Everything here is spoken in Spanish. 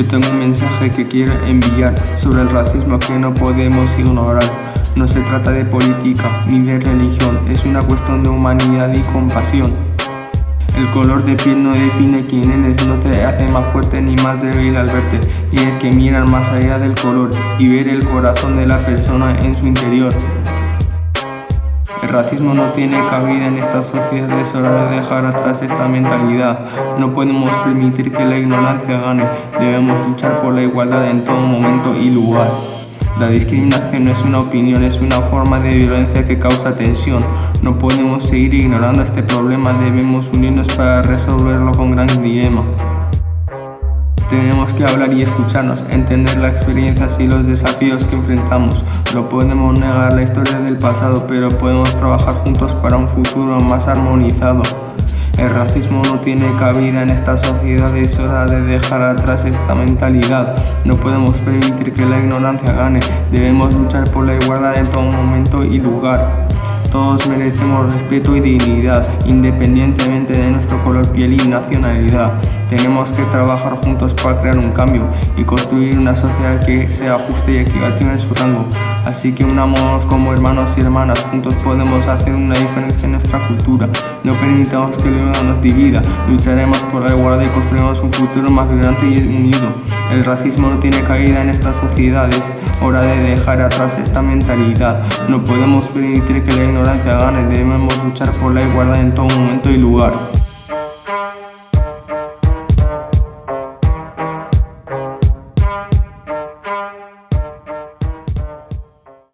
Yo tengo un mensaje que quiero enviar sobre el racismo que no podemos ignorar. No se trata de política ni de religión, es una cuestión de humanidad y compasión. El color de piel no define quién eres, no te hace más fuerte ni más débil al verte. Tienes que mirar más allá del color y ver el corazón de la persona en su interior. Racismo no tiene cabida en esta sociedad, es hora de dejar atrás esta mentalidad. No podemos permitir que la ignorancia gane, debemos luchar por la igualdad en todo momento y lugar. La discriminación no es una opinión, es una forma de violencia que causa tensión. No podemos seguir ignorando este problema, debemos unirnos para resolverlo con gran dilema. Tenemos que hablar y escucharnos, entender las experiencias y los desafíos que enfrentamos. No podemos negar la historia del pasado, pero podemos trabajar juntos para un futuro más armonizado. El racismo no tiene cabida en esta sociedad, es hora de dejar atrás esta mentalidad. No podemos permitir que la ignorancia gane, debemos luchar por la igualdad en todo momento y lugar. Todos merecemos respeto y dignidad, independientemente de nuestro color piel y nacionalidad. Tenemos que trabajar juntos para crear un cambio y construir una sociedad que sea justa y equitativa en su rango. Así que unámonos como hermanos y hermanas, juntos podemos hacer una diferencia en nuestra cultura. No permitamos que el odio nos divida, lucharemos por la igualdad y construiremos un futuro más vibrante y unido. El racismo no tiene caída en estas sociedades, hora de dejar atrás esta mentalidad. No podemos permitir que la ignorancia gane, debemos luchar por la igualdad en todo momento y lugar.